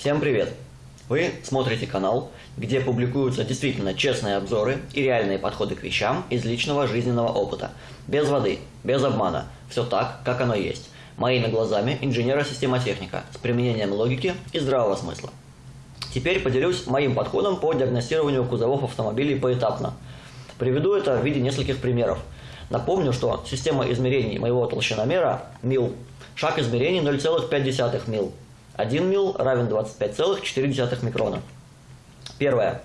Всем привет! Вы смотрите канал, где публикуются действительно честные обзоры и реальные подходы к вещам из личного жизненного опыта. Без воды, без обмана. Все так, как оно есть. Моими глазами инженера-системотехника с применением логики и здравого смысла. Теперь поделюсь моим подходом по диагностированию кузовов автомобилей поэтапно. Приведу это в виде нескольких примеров. Напомню, что система измерений моего толщиномера МИЛ. Шаг измерений 0,5 мил. 1 мил равен 25,4 микрона. Первое.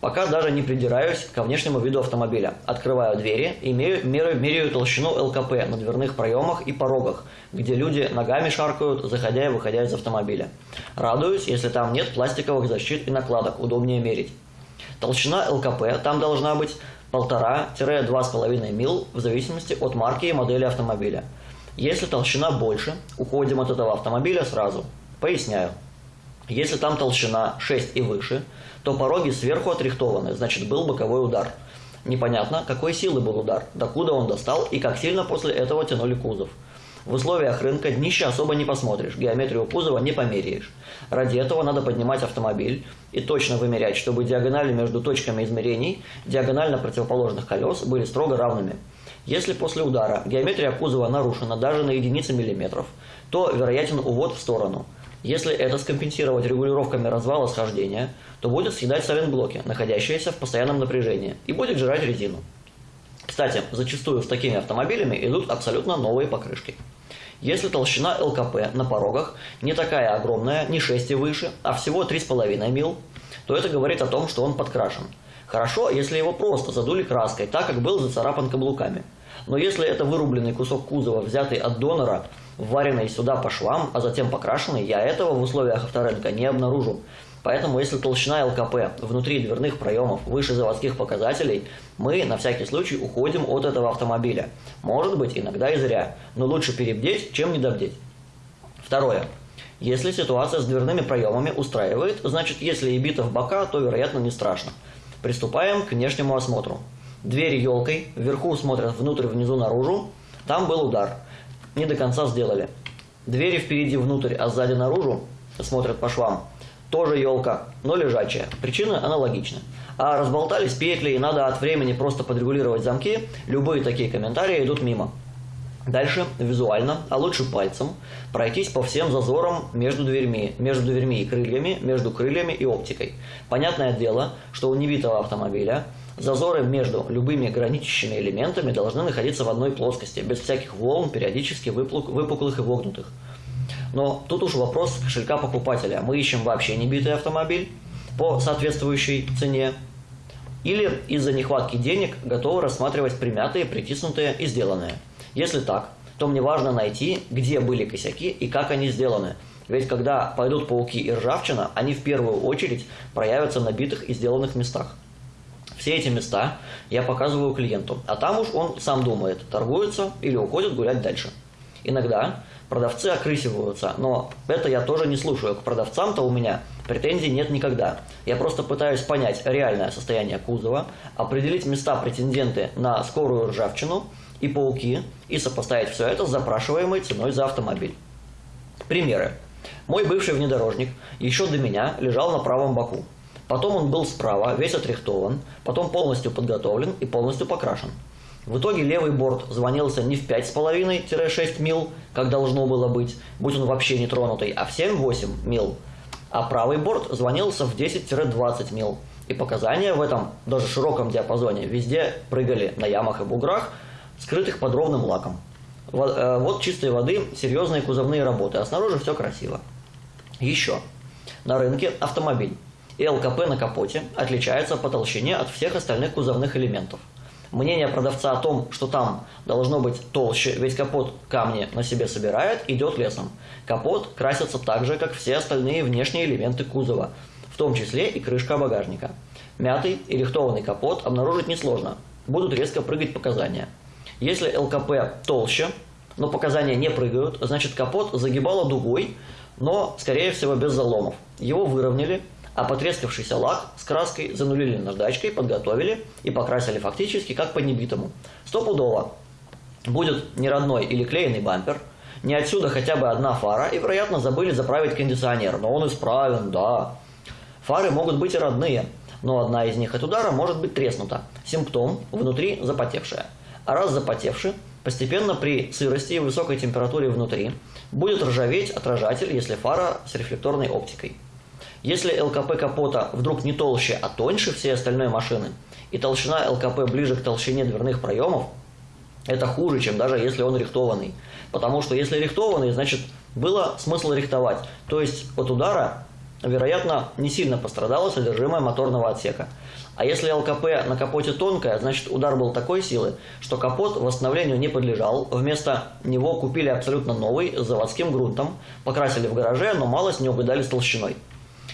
Пока даже не придираюсь ко внешнему виду автомобиля. Открываю двери и меряю, меряю толщину ЛКП на дверных проемах и порогах, где люди ногами шаркают, заходя и выходя из автомобиля. Радуюсь, если там нет пластиковых защит и накладок, удобнее мерить. Толщина ЛКП там должна быть 1,5-2,5 мил в зависимости от марки и модели автомобиля. Если толщина больше, уходим от этого автомобиля сразу. Поясняю. Если там толщина 6 и выше, то пороги сверху отрихтованы, значит был боковой удар. Непонятно, какой силы был удар, докуда он достал и как сильно после этого тянули кузов. В условиях рынка днище особо не посмотришь, геометрию кузова не померяешь. Ради этого надо поднимать автомобиль и точно вымерять, чтобы диагонали между точками измерений диагонально противоположных колес были строго равными. Если после удара геометрия кузова нарушена даже на единицы миллиметров, то вероятен увод в сторону. Если это скомпенсировать регулировками развала схождения, то будет съедать сайлентблоки, находящиеся в постоянном напряжении, и будет жрать резину. Кстати, зачастую с такими автомобилями идут абсолютно новые покрышки. Если толщина ЛКП на порогах не такая огромная, не 6 и выше, а всего 3,5 мил, то это говорит о том, что он подкрашен. Хорошо, если его просто задули краской, так как был зацарапан каблуками. Но если это вырубленный кусок кузова, взятый от донора, вваренный сюда по швам, а затем покрашенный, я этого в условиях авторынка не обнаружу. Поэтому, если толщина ЛКП внутри дверных проемов выше заводских показателей, мы на всякий случай уходим от этого автомобиля. Может быть, иногда и зря, но лучше перебдеть, чем недобдеть. Второе. Если ситуация с дверными проемами устраивает, значит, если и бита в бока, то, вероятно, не страшно. Приступаем к внешнему осмотру. Двери елкой, вверху смотрят внутрь, внизу наружу. Там был удар. Не до конца сделали. Двери впереди внутрь, а сзади наружу смотрят по швам. Тоже елка, но лежачая. Причина аналогична. А разболтались петли и надо от времени просто подрегулировать замки, любые такие комментарии идут мимо. Дальше визуально, а лучше пальцем, пройтись по всем зазорам между дверьми, между дверьми и крыльями, между крыльями и оптикой. Понятное дело, что у небитого автомобиля зазоры между любыми граничащими элементами должны находиться в одной плоскости, без всяких волн, периодически выпуклых и вогнутых. Но тут уж вопрос кошелька покупателя. Мы ищем вообще небитый автомобиль по соответствующей цене. Или из-за нехватки денег готовы рассматривать примятые, притиснутые и сделанные. Если так, то мне важно найти, где были косяки и как они сделаны. Ведь когда пойдут пауки и ржавчина, они в первую очередь проявятся на битых и сделанных местах. Все эти места я показываю клиенту, а там уж он сам думает, торгуется или уходит гулять дальше. Иногда продавцы окрысиваются, но это я тоже не слушаю. К продавцам-то у меня претензий нет никогда. Я просто пытаюсь понять реальное состояние кузова, определить места претенденты на скорую ржавчину и пауки, и сопоставить все это с запрашиваемой ценой за автомобиль. Примеры. Мой бывший внедорожник еще до меня лежал на правом боку. Потом он был справа, весь отрихтован, потом полностью подготовлен и полностью покрашен. В итоге левый борт звонился не в 5,5-6 мил, как должно было быть, будь он вообще не тронутый, а в 7-8 мил. А правый борт звонился в 10-20 мил. И показания в этом, даже широком диапазоне, везде прыгали на ямах и буграх, скрытых под ровным лаком. Э, вот чистой воды серьезные кузовные работы, а снаружи все красиво. Еще. На рынке автомобиль. И ЛКП на капоте отличается по толщине от всех остальных кузовных элементов. Мнение продавца о том, что там должно быть толще, ведь капот камни на себе собирает, идет лесом. Капот красится так же, как все остальные внешние элементы кузова, в том числе и крышка багажника. Мятый и рихтованный капот обнаружить несложно, будут резко прыгать показания. Если ЛКП толще, но показания не прыгают, значит капот загибало дугой, но, скорее всего, без заломов. Его выровняли, а потрескавшийся лак с краской занулили наждачкой, подготовили и покрасили фактически как по небитому. Стопудово будет не родной или клееный бампер, Не отсюда хотя бы одна фара, и, вероятно, забыли заправить кондиционер, но он исправен, да. Фары могут быть и родные, но одна из них от удара может быть треснута. Симптом – внутри запотевшая. А раз запотевший, постепенно при сырости и высокой температуре внутри будет ржаветь отражатель, если фара с рефлекторной оптикой. Если ЛКП капота вдруг не толще, а тоньше всей остальной машины, и толщина ЛКП ближе к толщине дверных проемов, это хуже, чем даже если он рихтованный. Потому что если рихтованный, значит, было смысл рихтовать. То есть от удара, вероятно, не сильно пострадало содержимое моторного отсека. А если ЛКП на капоте тонкая, значит удар был такой силы, что капот восстановлению не подлежал. Вместо него купили абсолютно новый с заводским грунтом, покрасили в гараже, но малость не угадали с толщиной.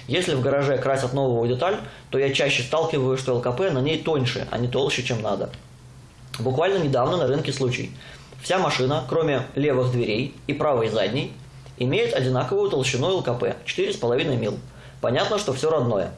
Если в гараже красят новую деталь, то я чаще сталкиваюсь, что ЛКП на ней тоньше, а не толще, чем надо. Буквально недавно на рынке случай. Вся машина, кроме левых дверей и правой задней, имеет одинаковую толщину ЛКП – 4,5 мил. Понятно, что все родное.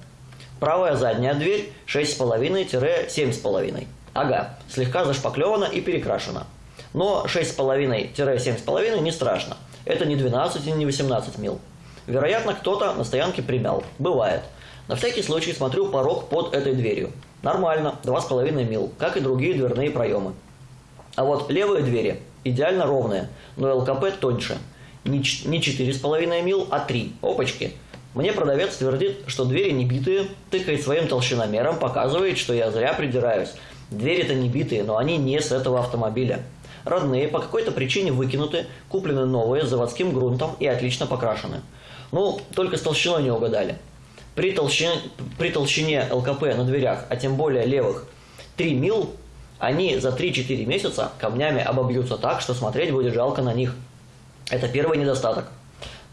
Правая задняя дверь 6,5-7,5. Ага, слегка зашпаклевана и перекрашена. Но 6,5-7,5 не страшно. Это не 12 и не 18 мил. Вероятно, кто-то на стоянке примял. Бывает. На всякий случай смотрю порог под этой дверью. Нормально, 2,5 мил, как и другие дверные проемы. А вот левые двери идеально ровные, но ЛКП тоньше. Не 4,5 мил, а 3. Опачки. Мне продавец твердит, что двери не битые, тыкает своим толщиномером, показывает, что я зря придираюсь. Двери-то не битые, но они не с этого автомобиля. Родные по какой-то причине выкинуты, куплены новые с заводским грунтом и отлично покрашены. Ну, только с толщиной не угадали. При толщине, при толщине ЛКП на дверях, а тем более левых, 3 мил, они за 3-4 месяца камнями обобьются так, что смотреть будет жалко на них. Это первый недостаток.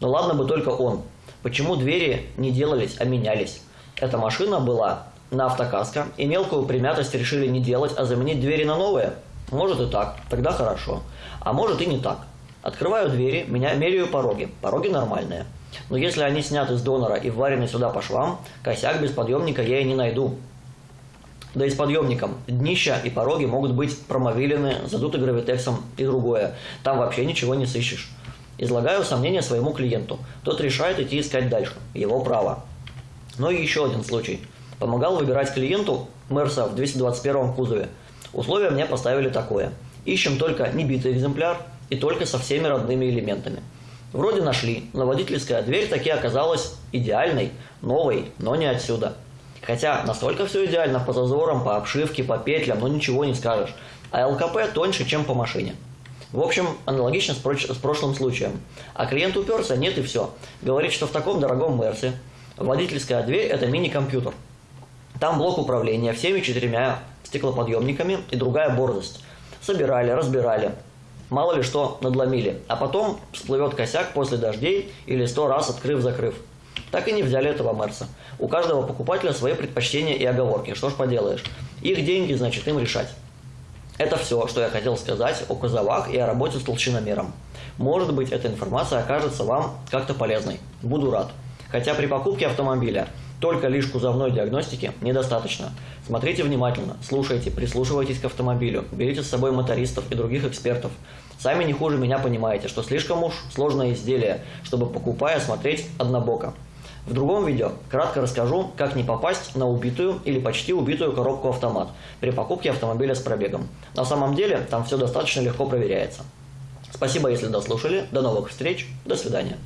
Но ладно бы только он. Почему двери не делались, а менялись? Эта машина была на автокаско, и мелкую примятость решили не делать, а заменить двери на новые? Может и так, тогда хорошо. А может и не так. Открываю двери, меня меряю пороги. Пороги нормальные. Но если они сняты с донора и варены сюда по швам, косяк без подъемника я и не найду. Да и с подъемником. Днища и пороги могут быть промовилены, задуты гравитексом и другое. Там вообще ничего не сыщешь. Излагаю сомнения своему клиенту. Тот решает идти искать дальше. Его право. Но и еще один случай. Помогал выбирать клиенту Мерса в 221 кузове. Условия мне поставили такое. Ищем только небитый экземпляр и только со всеми родными элементами. Вроде нашли, но водительская дверь таки оказалась идеальной, новой, но не отсюда. Хотя настолько все идеально по зазорам, по обшивке, по петлям, но ничего не скажешь. А ЛКП тоньше, чем по машине. В общем, аналогично с, прошлым случаем. А клиент уперся, нет и все. Говорит, что в таком дорогом Мерсе водительская дверь – это мини-компьютер. Там блок управления всеми четырьмя стеклоподъемниками и другая борзость. Собирали, разбирали, мало ли что надломили, а потом всплывет косяк после дождей или сто раз открыв-закрыв. Так и не взяли этого Мерса. У каждого покупателя свои предпочтения и оговорки, что ж поделаешь. Их деньги, значит, им решать. Это все, что я хотел сказать о кузовах и о работе с толщиномером. Может быть, эта информация окажется вам как-то полезной. Буду рад. Хотя при покупке автомобиля только лишь кузовной диагностики недостаточно. Смотрите внимательно, слушайте, прислушивайтесь к автомобилю, берите с собой мотористов и других экспертов. Сами не хуже меня понимаете, что слишком уж сложное изделие, чтобы покупая смотреть однобоко. В другом видео кратко расскажу, как не попасть на убитую или почти убитую коробку автомат при покупке автомобиля с пробегом. На самом деле там все достаточно легко проверяется. Спасибо, если дослушали. До новых встреч. До свидания.